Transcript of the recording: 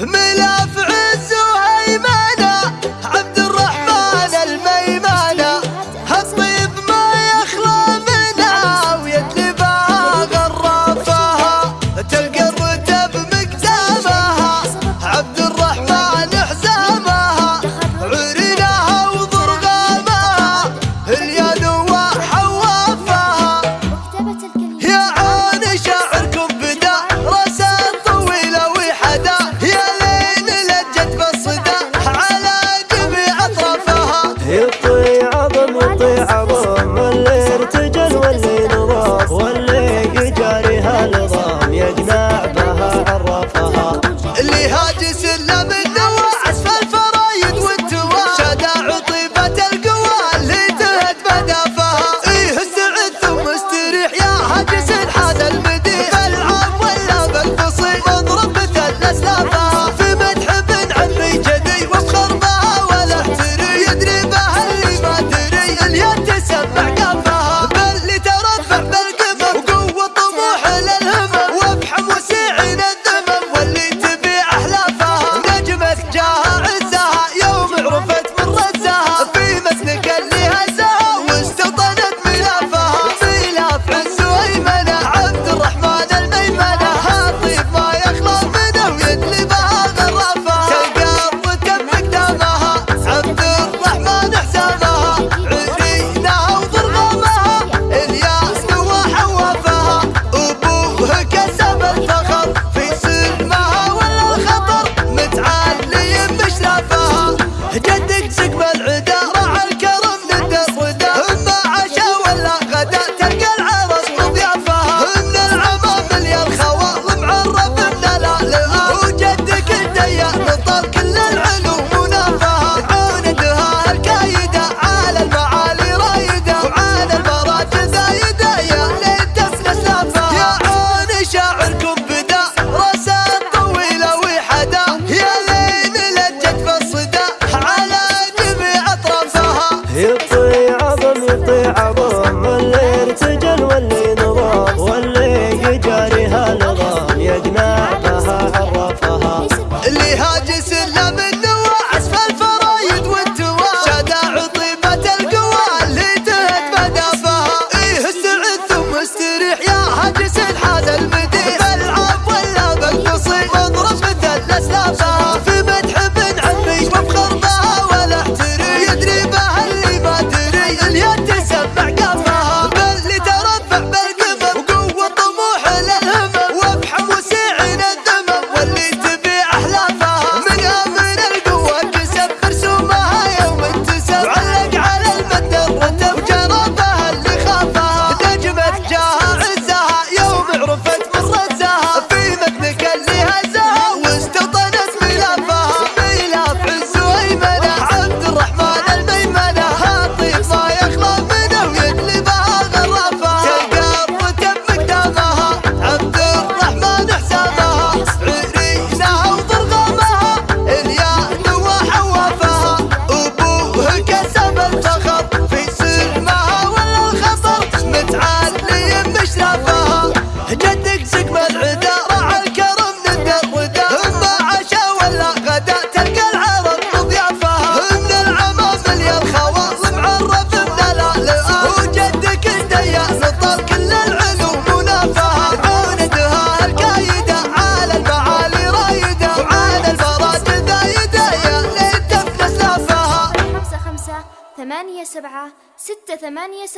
ملف عز وهيمنه लिहाज से लब ثمانية سبعة ستة ثمانية سبعة